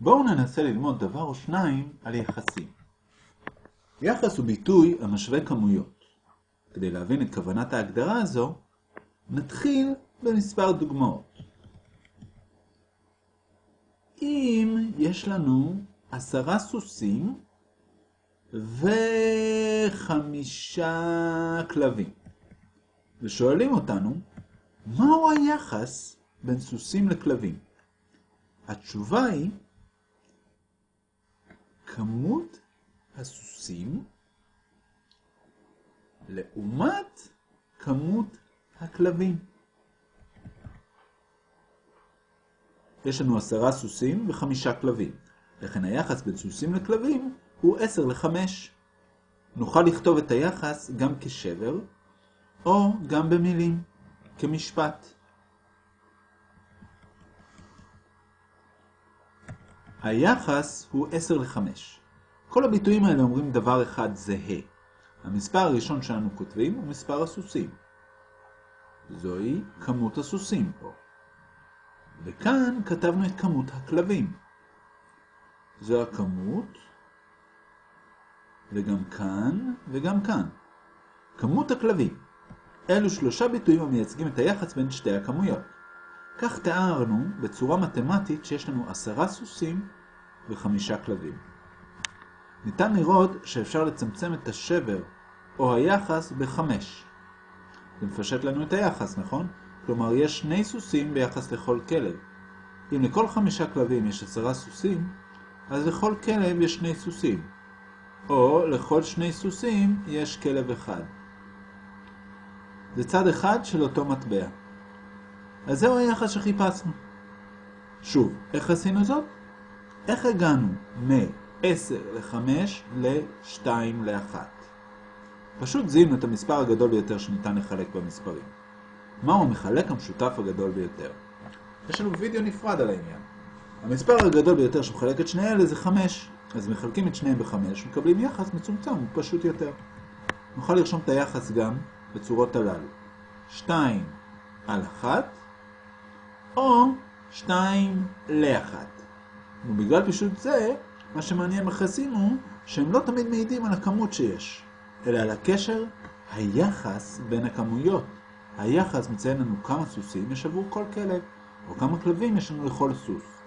בואו ננסה ללמוד דבר או שניים על יחסים. יחס הוא ביטוי המשווה כמויות. כדי להבין את כוונת ההגדרה הזו, נתחיל במספר דוגמאות. אם יש לנו עשרה סוסים וחמישה כלבים, ושואלים אותנו, מהו היחס בין סוסים לכלבים? התשובה היא כמות הסוסים לעומת כמות הכלבים. יש לנו עשרה סוסים וחמישה כלבים. לכן היחס בין סוסים לכלבים הוא עשר לחמש. נוכל לכתוב את היחס גם כשבר, או גם במילים, כמשפט. היחס הוא 10 ל-5. כל הביטויים האלה אומרים דבר אחד זהה. המספר הראשון שאנו כותבים הוא מספר הסוסים. זוהי כמות הסוסים פה. וכאן כתבנו את כמות הכלבים. זו הכמות, וגם כאן, וגם כאן. כמות הכלבים. אלו שלושה ביטויים המייצגים את היחס בין שתי הכמויות. כך תיארנו בצורה מתמטית שיש לנו עשרה סוסים וחמישה כלבים. ניתן לראות שאפשר לצמצם את השבר או היחס בחמש. זה מפשט לנו את היחס, נכון? כלומר, יש שני סוסים ביחס לכל כלב. אם לכל חמישה כלבים יש עשרה סוסים, אז לכל כלב יש שני סוסים. או לכל שני סוסים יש כלב אחד. זה צד אחד של אותו מטבע. אז זהו היחס שחיפשנו. שוב, איך עשינו זאת? איך הגענו מ-10 ל-5 ל-2 ל-1? פשוט זיהינו את המספר הגדול ביותר שניתן לחלק במספרים. מהו המחלק המשותף הגדול ביותר? יש לנו וידאו נפרד על העניין. המספר הגדול ביותר שמחלק את שני אלה זה 5, אז מחלקים את שניהם ב-5 ומקבלים יחס מצומצם ופשוט יותר. נוכל לרשום את היחס גם בצורות הללו. 2 על 1 או 2 ל-1. ובגלל פשוט זה, מה שמעניין ביחסים הוא שהם לא תמיד מעידים על הכמות שיש, אלא על הקשר, היחס בין הכמויות. היחס מציין לנו כמה סוסים יש עבור כל כלב, או כמה כלבים יש לנו לכל סוס.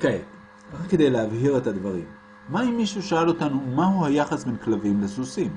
כעת, רק כדי להבהיר את הדברים, מה אם מישהו שאל אותנו מהו היחס בין כלבים לסוסים?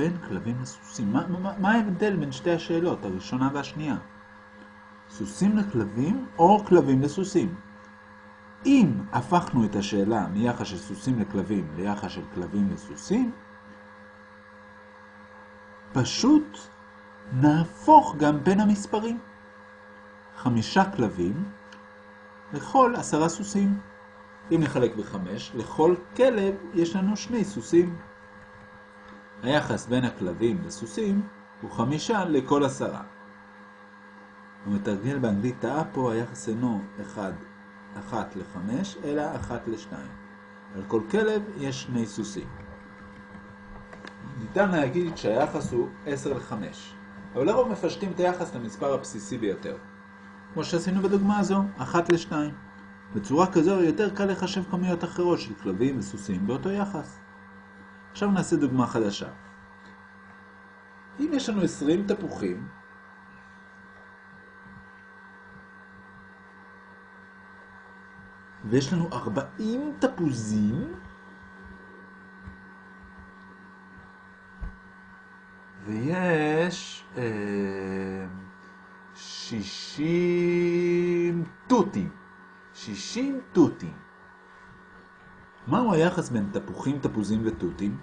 בין כלבים לסוסים. מה, מה, מה ההבדל בין שתי השאלות, הראשונה והשנייה? סוסים לכלבים או כלבים לסוסים? אם הפכנו את השאלה מיחס של סוסים לכלבים ליחס של כלבים לסוסים, פשוט נהפוך גם בין המספרים. חמישה כלבים לכל עשרה סוסים. אם נחלק בחמש, לכל כלב יש לנו שני סוסים. היחס בין הכלבים לסוסים הוא חמישה לכל עשרה. המתרגל באנגלית טעה פה, היחס אינו 1, 1 ל-5, אלא 1 ל-2. על כל כלב יש שני סוסים. ניתן להגיד שהיחס הוא 10 ל-5, אבל לרוב מפשטים את היחס למספר הבסיסי ביותר. כמו שעשינו בדוגמה הזו, 1 ל-2. בצורה כזו יותר קל לחשב כמויות אחרות של כלבים וסוסים באותו יחס. עכשיו נעשה דוגמה חדשה. אם יש לנו 20 תפוחים, ויש לנו 40 תפוזים, ויש אה, 60 תותים. 60 תותים. מהו היחס בין תפוחים, תפוזים ותותים?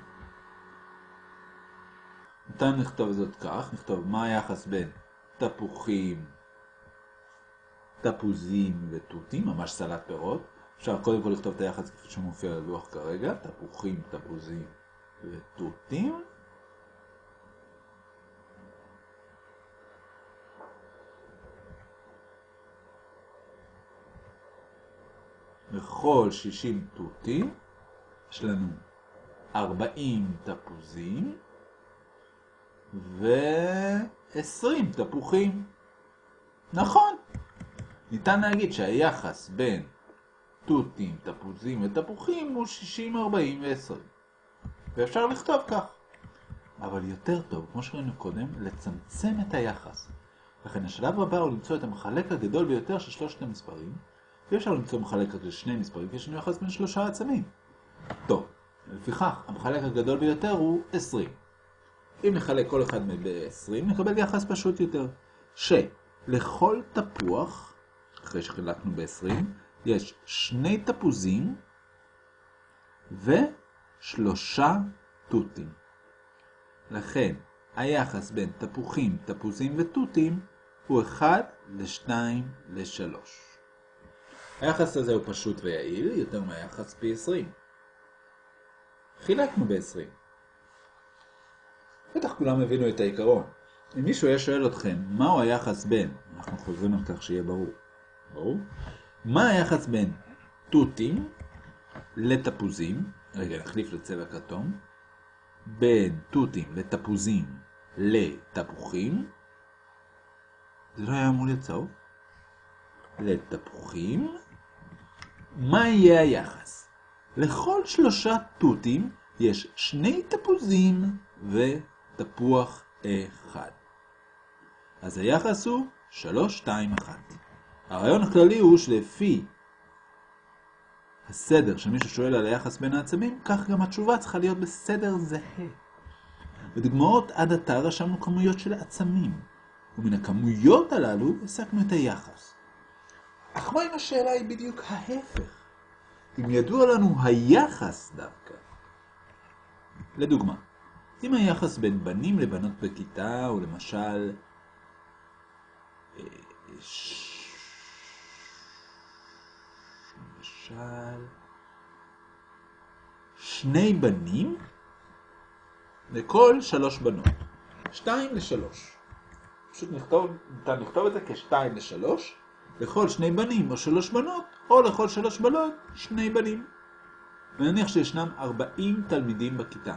ניתן לכתוב זאת כך, נכתוב מה היחס בין תפוחים, תפוזים ותותים, ממש סלט פירות. אפשר קודם כל לכתוב את היחס כפי שמופיע על הלוח כרגע, תפוחים, תפוזים ותותים. לכל 60 תותים יש לנו 40 תפוזים ו-20 תפוחים. נכון. ניתן להגיד שהיחס בין תותים, תפוזים ותפוחים הוא 60, 40 ו-20. ואפשר לכתוב כך. אבל יותר טוב, כמו שראינו קודם, לצמצם את היחס. לכן השלב הבא הוא למצוא את המחלק הגדול ביותר של שלושת המספרים, ואי אפשר למצוא מחלק רק לשני מספרים, כי יש לנו יחס בין שלושה עצמים. טוב, לפיכך, המחלק הגדול ביותר הוא 20. אם נחלק כל אחד ב-20, נקבל יחס פשוט יותר. שלכל תפוח, אחרי שחילקנו ב-20, יש שני תפוזים ושלושה תותים. לכן, היחס בין תפוחים, תפוזים ותותים הוא 1 ל-2 ל-3. היחס הזה הוא פשוט ויעיל, יותר מהיחס פי 20. חילקנו ב-20. בטח כולם הבינו את העיקרון. אם מישהו היה שואל אתכם, מהו היחס בין, אנחנו חוזרים על כך שיהיה ברור, ברור? מה היחס בין תותים לתפוזים, רגע נחליף לצבע כתום, בין תותים לתפוזים לתפוחים, זה לא היה אמור להיות לתפוחים, מה יהיה היחס? לכל שלושה תותים יש שני תפוזים ותפוח אחד. אז היחס הוא 3, 2, 1. הרעיון הכללי הוא שלפי הסדר שמישהו שואל על היחס בין העצמים, כך גם התשובה צריכה להיות בסדר זהה. בדוגמאות עד עתה רשמנו כמויות של עצמים, ומן הכמויות הללו הסקנו את היחס. אך מה אם השאלה היא בדיוק ההפך? אם ידוע לנו היחס דווקא. לדוגמה, אם היחס בין בנים לבנות בכיתה הוא למשל אה, למשל שני בנים לכל שלוש בנות. שתיים לשלוש. פשוט נכתוב, ניתן לכתוב את זה כשתיים לשלוש, לכל שני בנים או שלוש בנות, או לכל שלוש בנות, שני בנים. ונניח שישנם 40 תלמידים בכיתה.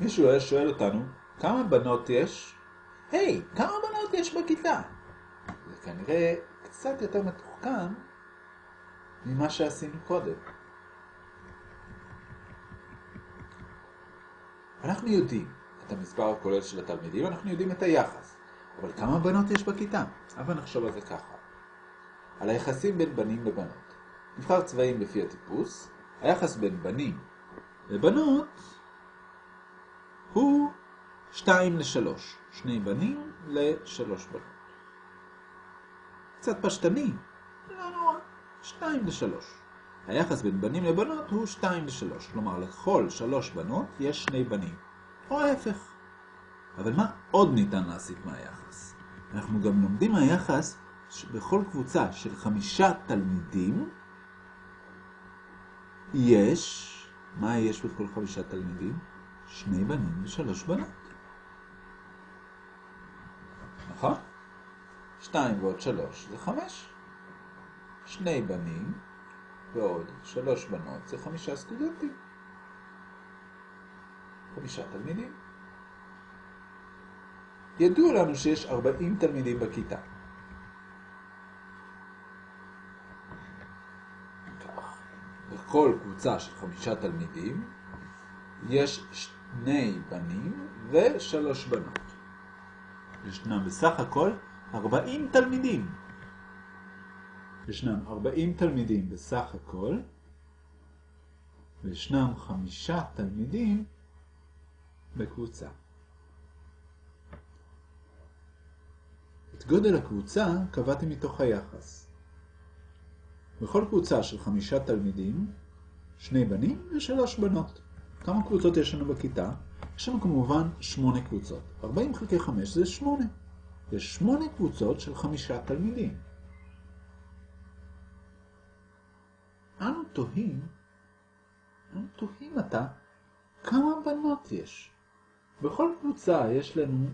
מישהו היה שואל אותנו, כמה בנות יש? היי, hey, כמה בנות יש בכיתה? זה כנראה קצת יותר מתוחכם ממה שעשינו קודם. אנחנו יודעים את המספר הכולל של התלמידים, אנחנו יודעים את היחס. אבל כמה בנות יש בכיתה? אבל נחשוב על זה ככה. על היחסים בין בנים לבנות. נבחר צבעים לפי הטיפוס, היחס בין בנים לבנות הוא 2 ל-3. שני בנים ל-3 בנות. קצת פשטני, לא נורא. 2 ל-3. היחס בין בנים לבנות הוא 2 ל-3. כלומר, לכל 3 בנות יש שני בנים. או ההפך. אבל מה עוד ניתן להסיק מהיחס? אנחנו גם לומדים מהיחס שבכל קבוצה של חמישה תלמידים יש, מה יש בכל חמישה תלמידים? שני בנים ושלוש בנות. נכון? שתיים ועוד שלוש זה חמש. שני בנים ועוד שלוש בנות זה חמישה סטודנטים. חמישה תלמידים. ידוע לנו שיש ארבעים תלמידים בכיתה. כך, בכל קבוצה של חמישה תלמידים יש שני בנים ושלוש בנות. ישנם בסך הכל 40 תלמידים. ישנם 40 תלמידים בסך הכל, וישנם חמישה תלמידים בקבוצה. את גודל הקבוצה קבעתי מתוך היחס. בכל קבוצה של חמישה תלמידים, שני בנים ושלוש בנות. כמה קבוצות יש לנו בכיתה? יש לנו כמובן שמונה קבוצות. 40 חלקי 5 זה 8. יש שמונה קבוצות של חמישה תלמידים. אנו תוהים, אנו תוהים עתה, כמה בנות יש? בכל קבוצה יש לנו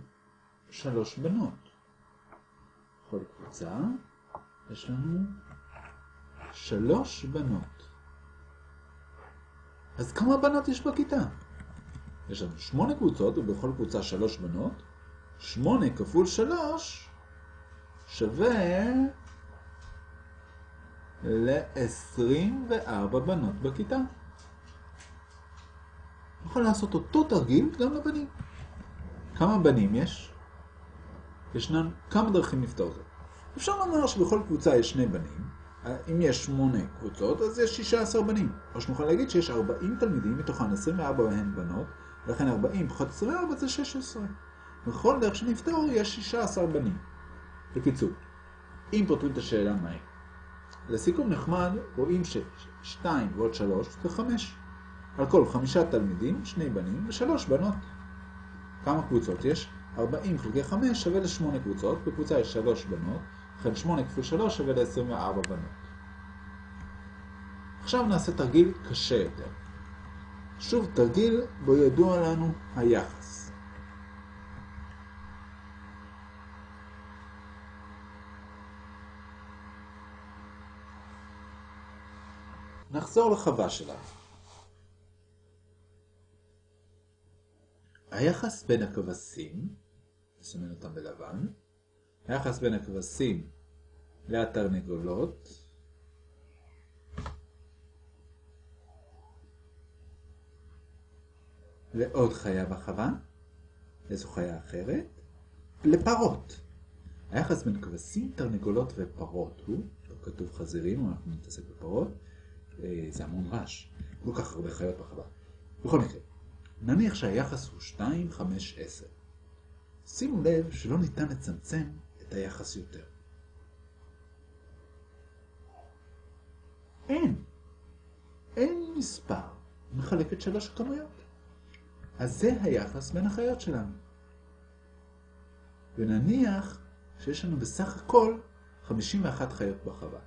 שלוש בנות. בכל קבוצה יש לנו שלוש בנות. אז כמה בנות יש בכיתה? יש לנו שמונה קבוצות, ובכל קבוצה שלוש בנות. שמונה כפול שלוש שווה ל-24 בנות בכיתה. יכול לעשות אותו תרגיל גם לבנים. כמה בנים יש? ישנן כמה דרכים לפתור זאת. אפשר לומר שבכל קבוצה יש שני בנים. אם יש שמונה קבוצות, אז יש 16 בנים. או שנוכל להגיד שיש 40 תלמידים, מתוכן 24 בהן בנות, ולכן 40 פחות 24 זה 16. בכל דרך שנפתור יש 16 בנים. בקיצור, אם פותרים את השאלה מהי. לסיכום נחמד, רואים ש-2 ועוד 3 זה 5. על כל חמישה תלמידים, שני בנים ושלוש בנות. כמה קבוצות יש? 40 חלקי 5 שווה ל-8 קבוצות, בקבוצה יש 3 בנות, לכן 8 כפול 3 שווה ל-24 בנות. עכשיו נעשה תרגיל קשה יותר. שוב תרגיל בו ידוע לנו היחס. נחזור לחווה שלנו. היחס בין הכבשים, נסמן אותם בלבן, היחס בין הכבשים לתרנגולות, לעוד חיה בחווה, איזו חיה אחרת, לפרות. היחס בין כבשים, תרנגולות ופרות הוא, לא כתוב חזירים, אנחנו נתעסק בפרות, זה המון רעש, כל כך הרבה חיות בחווה. בכל מקרה, נניח שהיחס הוא 2, 5, 10. שימו לב שלא ניתן לצמצם את היחס יותר. אין. אין מספר מחלק את שלוש הכמויות. אז זה היחס בין החיות שלנו. ונניח שיש לנו בסך הכל 51 חיות בחווה.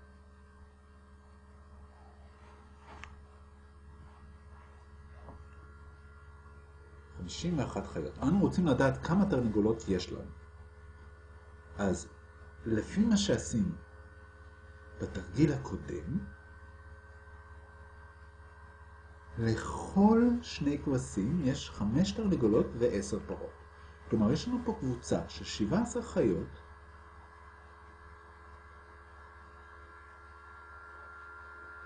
51 חיות. אנו רוצים לדעת כמה תרנגולות יש לנו. אז לפי מה שעשינו בתרגיל הקודם, לכל שני כבשים יש 5 תרנגולות ו-10 פרות. כלומר, יש לנו פה קבוצה של 17 חיות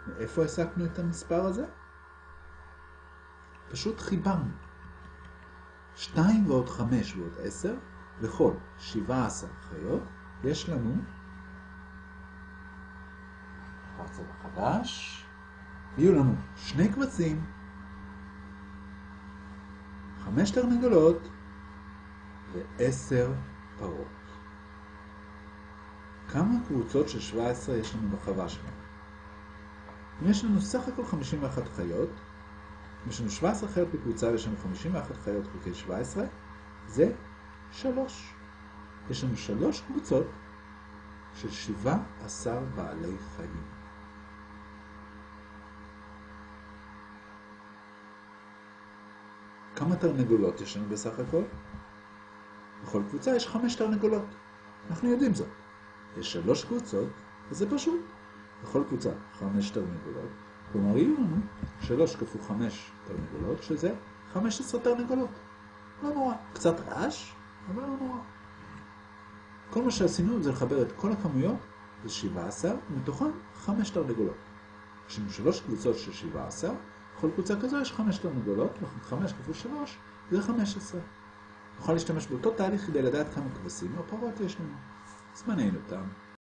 מאיפה הסקנו את המספר הזה? פשוט חיברנו. 2 ועוד 5 ועוד 10, לכל 17 חיות, יש לנו בצבע חדש, יהיו לנו שני קבצים, 5 תרנגולות ו-10 פרות. כמה קבוצות של 17 יש לנו בחווה שלנו? יש לנו סך הכל 51 חיות, יש לנו 17 חיות בקבוצה ויש לנו 51 חיות חלקי 17, זה 3. יש לנו 3 קבוצות של 17 בעלי חיים. כמה תרנגולות יש לנו בסך הכל? בכל קבוצה יש 5 תרנגולות. אנחנו יודעים זאת. יש 3 קבוצות, וזה פשוט. בכל קבוצה 5 תרנגולות. כלומר, יהיו לנו 3 כפול 5 תרנגולות, שזה 15 תרנגולות. לא נורא. קצת רעש, אבל לא נורא. כל מה שעשינו זה לחבר את כל הכמויות, זה 17, ומתוכן 5 תרנגולות. יש לנו 3 קבוצות של 17, בכל קבוצה כזו יש 5 תרנגולות, לכן 5 כפול 3 זה 15. נוכל להשתמש באותו תהליך כדי לדעת כמה כבשים או פרות יש לנו. זמננו תם.